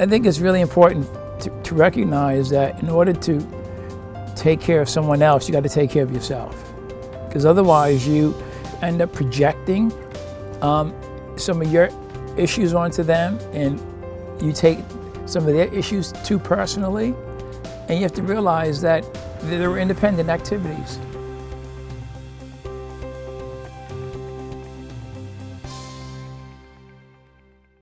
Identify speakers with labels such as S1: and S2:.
S1: I think it's really important to, to recognize that in order to take care of someone else, you got to take care of yourself. Because otherwise, you end up projecting um, some of your issues onto them, and you take some of their issues too personally. And you have to realize that they're independent activities.